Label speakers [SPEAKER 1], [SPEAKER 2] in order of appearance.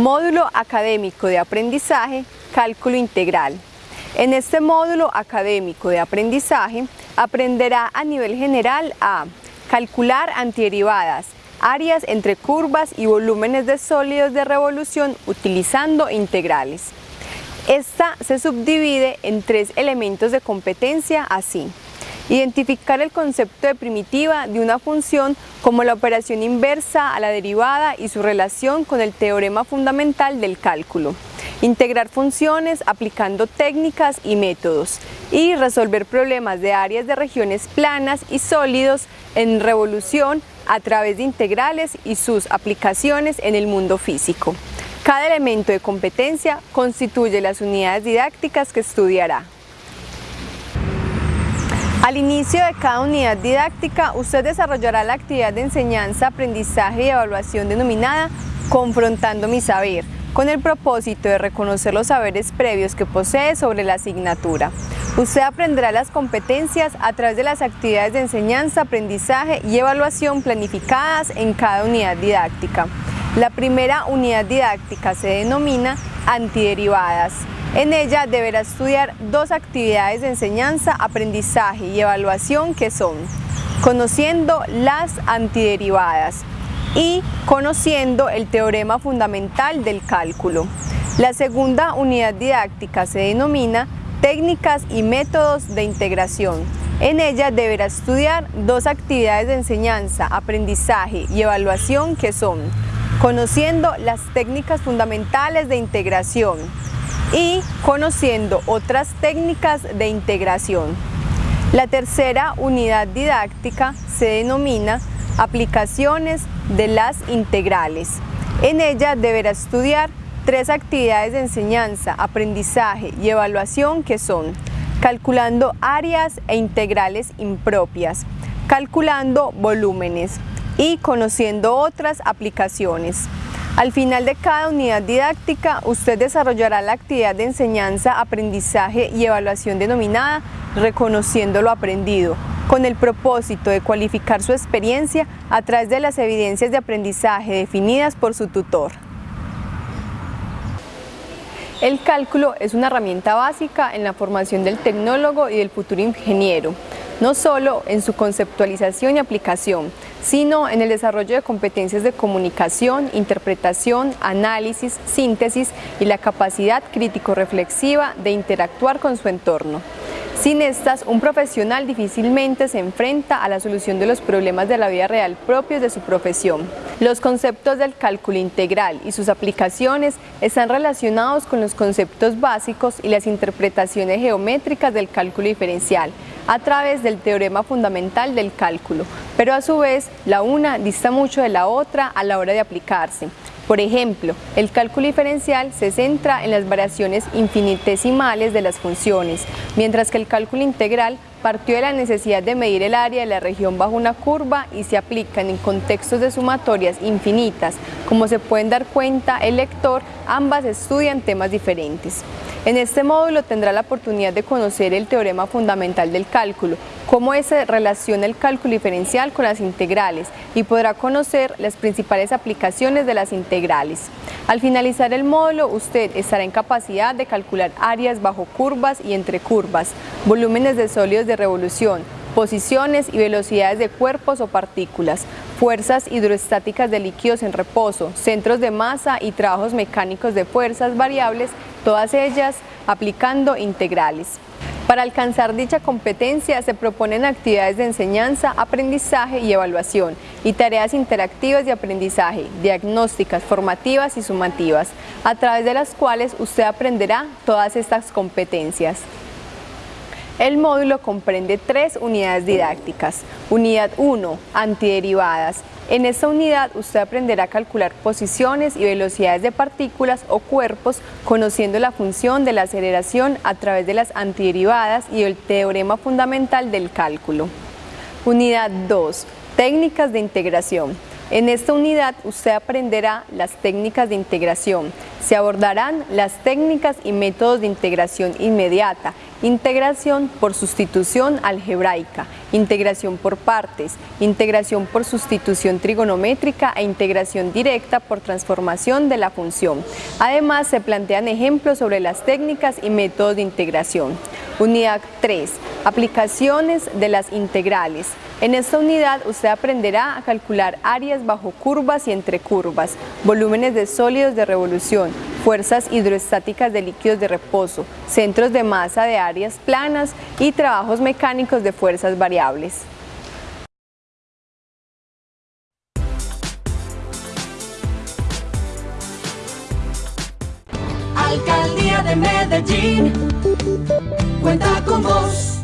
[SPEAKER 1] Módulo académico de aprendizaje, cálculo integral. En este módulo académico de aprendizaje aprenderá a nivel general a calcular antiderivadas, áreas entre curvas y volúmenes de sólidos de revolución utilizando integrales. Esta se subdivide en tres elementos de competencia así. Identificar el concepto de primitiva de una función como la operación inversa a la derivada y su relación con el teorema fundamental del cálculo. Integrar funciones aplicando técnicas y métodos y resolver problemas de áreas de regiones planas y sólidos en revolución a través de integrales y sus aplicaciones en el mundo físico. Cada elemento de competencia constituye las unidades didácticas que estudiará. Al inicio de cada unidad didáctica, usted desarrollará la actividad de enseñanza, aprendizaje y evaluación denominada Confrontando mi saber, con el propósito de reconocer los saberes previos que posee sobre la asignatura. Usted aprenderá las competencias a través de las actividades de enseñanza, aprendizaje y evaluación planificadas en cada unidad didáctica. La primera unidad didáctica se denomina antiderivadas. En ella deberá estudiar dos actividades de enseñanza, aprendizaje y evaluación que son conociendo las antiderivadas y conociendo el teorema fundamental del cálculo. La segunda unidad didáctica se denomina técnicas y métodos de integración. En ella deberá estudiar dos actividades de enseñanza, aprendizaje y evaluación que son conociendo las técnicas fundamentales de integración, y conociendo otras técnicas de integración. La tercera unidad didáctica se denomina aplicaciones de las integrales. En ella deberá estudiar tres actividades de enseñanza, aprendizaje y evaluación que son calculando áreas e integrales impropias, calculando volúmenes y conociendo otras aplicaciones. Al final de cada unidad didáctica, usted desarrollará la actividad de enseñanza, aprendizaje y evaluación denominada Reconociendo lo aprendido, con el propósito de cualificar su experiencia a través de las evidencias de aprendizaje definidas por su tutor. El cálculo es una herramienta básica en la formación del tecnólogo y del futuro ingeniero, no solo en su conceptualización y aplicación, sino en el desarrollo de competencias de comunicación, interpretación, análisis, síntesis y la capacidad crítico-reflexiva de interactuar con su entorno. Sin estas, un profesional difícilmente se enfrenta a la solución de los problemas de la vida real propios de su profesión. Los conceptos del cálculo integral y sus aplicaciones están relacionados con los conceptos básicos y las interpretaciones geométricas del cálculo diferencial, a través del teorema fundamental del cálculo, pero a su vez la una dista mucho de la otra a la hora de aplicarse. Por ejemplo, el cálculo diferencial se centra en las variaciones infinitesimales de las funciones, mientras que el cálculo integral partió de la necesidad de medir el área de la región bajo una curva y se aplican en contextos de sumatorias infinitas. Como se pueden dar cuenta el lector, ambas estudian temas diferentes. En este módulo tendrá la oportunidad de conocer el teorema fundamental del cálculo, cómo se relaciona el cálculo diferencial con las integrales y podrá conocer las principales aplicaciones de las integrales. Al finalizar el módulo, usted estará en capacidad de calcular áreas bajo curvas y entre curvas, volúmenes de sólidos de revolución, posiciones y velocidades de cuerpos o partículas, fuerzas hidroestáticas de líquidos en reposo, centros de masa y trabajos mecánicos de fuerzas variables, todas ellas aplicando integrales. Para alcanzar dicha competencia se proponen actividades de enseñanza, aprendizaje y evaluación y tareas interactivas de aprendizaje, diagnósticas, formativas y sumativas, a través de las cuales usted aprenderá todas estas competencias. El módulo comprende tres unidades didácticas. Unidad 1, antiderivadas. En esta unidad usted aprenderá a calcular posiciones y velocidades de partículas o cuerpos conociendo la función de la aceleración a través de las antiderivadas y el teorema fundamental del cálculo. Unidad 2, técnicas de integración. En esta unidad usted aprenderá las técnicas de integración. Se abordarán las técnicas y métodos de integración inmediata, integración por sustitución algebraica, integración por partes, integración por sustitución trigonométrica e integración directa por transformación de la función. Además, se plantean ejemplos sobre las técnicas y métodos de integración. Unidad 3. Aplicaciones de las integrales. En esta unidad usted aprenderá a calcular áreas bajo curvas y entre curvas, volúmenes de sólidos de revolución, fuerzas hidroestáticas de líquidos de reposo, centros de masa de áreas planas y trabajos mecánicos de fuerzas variables.
[SPEAKER 2] Alcaldía de Medellín cuenta con vos.